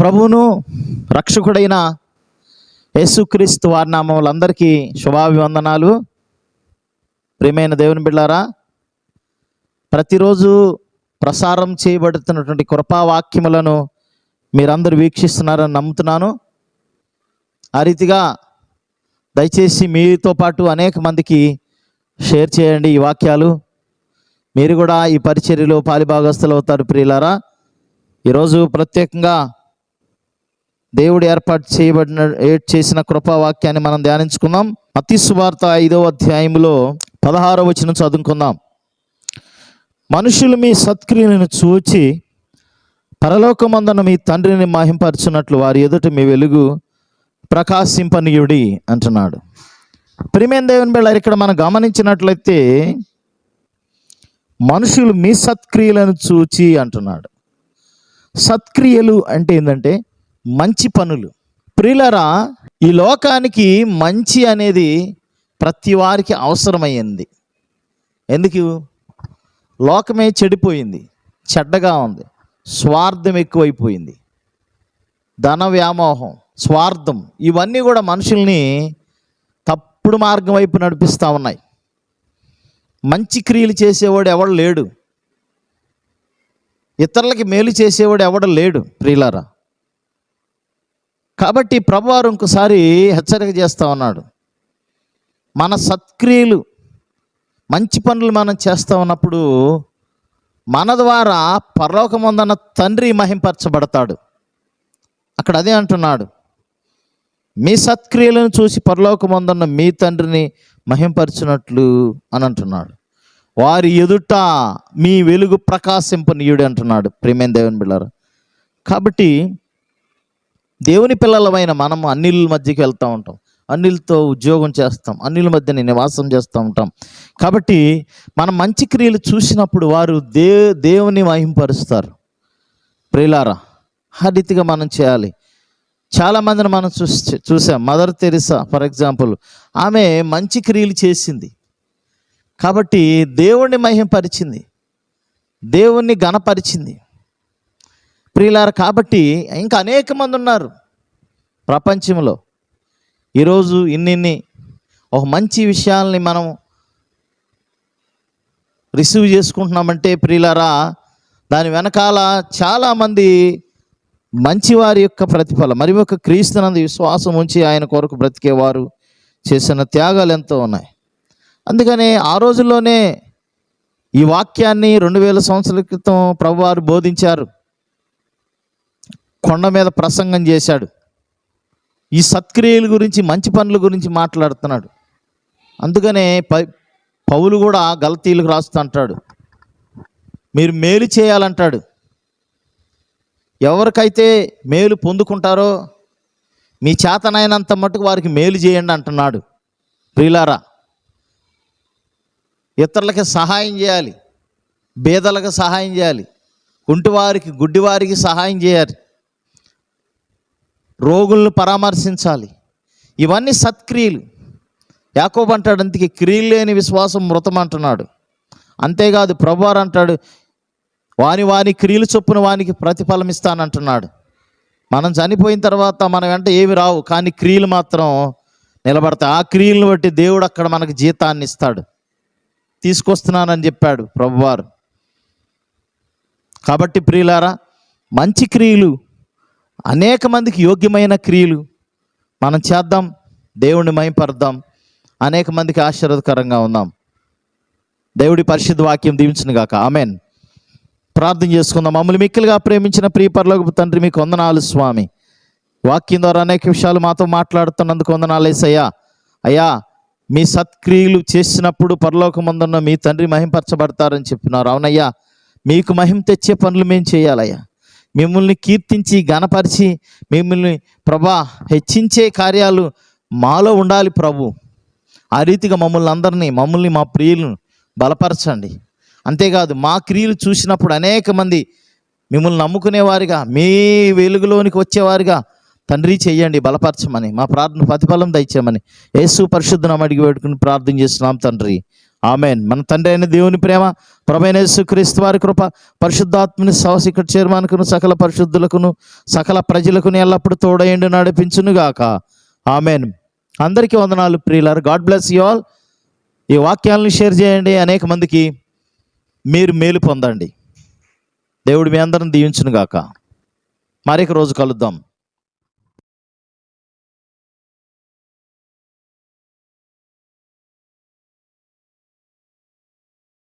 ప్రభువును రక్షకుడైన యేసుక్రీస్తు వారి నామములందరికీ శుభాభివందనాలు. ప్రియమైన దేవుని బిళ్ళారా ప్రతిరోజు ప్రసారం చేయబడుతున్నటువంటి కృపావాక్యములను మీరందరూ వీక్షిస్తున్నారని నమ్ముతున్నాను. ఆ రీతిగా దయచేసి మీతో పాటు అనేక మందికి షేర్ చేయండి ఈ వాక్యాలు. మీరు కూడా ఈ పరిచర్యలో పాలిభాగస్తులు అవుతారు ప్రియులారా. ఈరోజు ప్రత్యేకంగా దేవుడు ఏర్పాటు చేయబడిన ఏ- చేసిన కృపావాక్యాన్ని మనం ధ్యానించుకుందాం. అతి సువార్త ఐదవ అధ్యాయంలో పదహారవ వచనం చదువుకుందాం. మనుషులు మీ సత్క్రియలను చూచి పరలోకమందన మీ తండ్రిని మహింపరచున్నట్లు వారి ఎదుట మీ వెలుగు ప్రకాశింపనీయుడి అంటున్నాడు. ప్రిమేన్ దేవుని బిళ్ళారు ఇక్కడ మనం గమనించినట్లయితే మనుషులు మీ సత్క్రియలను చూచి అంటున్నాడు. సత్క్రియలు అంటే ఏంటంటే మంచి పనులు. ప్రిలరా ఈ లోకానికి మంచి అనేది ప్రతి వారికి అవసరమైంది ఎందుకు? లోకమే చెడిపోయింది చెడ్డగా ఉంది స్వార్థం ఎక్కువైపోయింది ధన వ్యామోహం స్వార్థం ఇవన్నీ కూడా మనుషుల్ని తప్పుడు మార్గం వైపు నడిపిస్తూ ఉన్నాయి. మంచి క్రియలు చేసేవాడు ఎవడు లేడు. ఇతరులకి మేలు చేసేవాడు ఎవడు లేడు ప్రియులారా. కాబట్టి ప్రభువారు ఇంకోసారి హెచ్చరిక చేస్తూ ఉన్నాడు. మన సత్క్రియలు మంచి పనులు మనం చేస్తూ ఉన్నప్పుడు మన ద్వారా పరలోకముందన్న తండ్రి మహింపరచబడతాడు. అక్కడ అదే అంటున్నాడు. మీ సత్క్రియలను చూసి పరలోకముందన్న మీ తండ్రిని మహింపరచినట్లు అని అంటున్నాడు. వారి ఎదుట మీ వెలుగు ప్రకాశింపనీయుడు అంటున్నాడు ప్రేమేం దేవుని బిళ్ళారు. కాబట్టి దేవుని పిల్లలమైన మనం అన్నిల మధ్యకి వెళ్తూ ఉంటాం. అన్నిలతో ఉద్యోగం చేస్తాం. అన్నిల మధ్యన నివాసం చేస్తూ ఉంటాం. కాబట్టి మనం మంచి క్రియలు చూసినప్పుడు వారు దే దేవుని మహింపరుస్తారు. ప్రియులారా ఆ రీతిగా మనం చేయాలి. చాలామందిని మనం చూసి చూసాం. మదర్ తెరిసా ఫర్ ఎగ్జాంపుల్ ఆమె మంచి క్రియలు చేసింది. కాబట్టి దేవుణ్ణి మహింపరిచింది. దేవుణ్ణి గణపరిచింది ప్రియులారు కాబట్టి ఇంకా అనేక మంది ఉన్నారు ప్రపంచంలో. ఈరోజు ఇన్నిన్ని ఒక మంచి విషయాల్ని మనం రిసీవ్ చేసుకుంటున్నామంటే ప్రియులారా దాని వెనకాల చాలామంది మంచివారి యొక్క ప్రతిఫలం మరి ఒక క్రీస్తునందు విశ్వాసం ఉంచి ఆయన కొరకు బ్రతికేవారు చేసిన త్యాగాలు ఎంతో ఉన్నాయి. అందుకనే ఆ రోజుల్లోనే ఈ వాక్యాన్ని రెండు వేల సంవత్సరాల క్రితం ప్రభువారు బోధించారు. కొండ మీద ప్రసంగం చేశాడు. ఈ సత్క్రియల గురించి మంచి పనుల గురించి మాట్లాడుతున్నాడు. అందుకనే ప పౌలు కూడా గలతీలకు రాస్తూ అంటాడు. మీరు మేలు చేయాలంటాడు. ఎవరికైతే మేలు పొందుకుంటారో మీ చేతనైనంత మటుకు వారికి మేలు చేయండి అంటున్నాడు. ప్రియులారా ఇతరులకి సహాయం చేయాలి. బేదలకు సహాయం చేయాలి. కుంటివారికి గుడ్డివారికి సహాయం చేయాలి. రోగులను పరామర్శించాలి. ఇవన్నీ సత్క్రియలు. యాకోబు అంటాడు అందుకే క్రియలు లేని విశ్వాసం మృతం అంటున్నాడు. అంతేకాదు ప్రభువారు అంటాడు వాని వాని క్రియలు చొప్పున వానికి ప్రతిఫలం ఇస్తానంటున్నాడు మనం చనిపోయిన తర్వాత మన వెంట ఏమి రావు కానీ క్రియలు మాత్రం నిలబడతాయి. ఆ క్రియలను బట్టి దేవుడు అక్కడ మనకు జీతాన్ని ఇస్తాడు. తీసుకొస్తున్నానని చెప్పాడు ప్రభువారు. కాబట్టి ప్రియులారా మంచి క్రియలు అనేక మందికి యోగ్యమైన క్రియలు మనం చేద్దాం దేవుణ్ణి మయంపరుద్దాం అనేక మందికి ఆశీర్వదకరంగా ఉందాం. దేవుడి పరిశుద్ధ వాక్యం దీవించిన గాక. ఆమెన్. ప్రార్థన చేసుకుందాం. మమ్మల్ని మిక్కిలుగా ప్రేమించిన ప్రియపరలోకి తండ్రి మీకు వందనాలు స్వామి. వాక్యం ద్వారా అనేక విషయాలు మాతో మాట్లాడుతున్నందుకు వందనాలు వేసయ్యా అయ్యా మీ సత్క్రియలు చేసినప్పుడు పరలోకమందున్న మీ తండ్రి మహింపరచబడతారని చెప్పినారు. అవునయ్యా మీకు మహిమ తెచ్చే పనులు మేము చేయాలయ్యా. మిమ్మల్ని కీర్తించి గణపరిచి మిమ్మల్ని ప్రభా హెచ్చించే కార్యాలు మాలో ఉండాలి ప్రభు. ఆ రీతిగా మమ్మల్ని అందరినీ మమ్మల్ని మా ప్రియులను బలపరచండి. అంతేకాదు మా క్రియలు చూసినప్పుడు అనేక మంది మిమ్మల్ని నమ్ముకునేవారిగా మీ వెలుగులోనికి వచ్చేవారిగా తండ్రి చెయ్యండి బలపరచమని మా ప్రార్థన ప్రతిఫలం దయచేయమని యేసు పరిశుద్ధనం అడిగి పెట్టుకుని ప్రార్థన చేస్తున్నాం తండ్రి. ఆమెన్. మన తండ్రి అయిన దేవుని ప్రేమ ప్రభైన క్రీస్తు వారి కృప పరిశుద్ధాత్మని సహస్ ఇక్కడ చేరమానుకును సకల పరిశుద్ధులకును సకల ప్రజలకును ఎల్లప్పుడూ తోడయండి నడిపించునుగాక. ఆమెన్. అందరికీ వందనాలు ప్రియులారు. God bless you all. ఈ వాక్యాలను షేర్ చేయండి. అనేక మందికి మీరు మేలు పొందండి. దేవుడు మీ అందరం దీవించునుగాక. మరొక రోజు కలుద్దాం.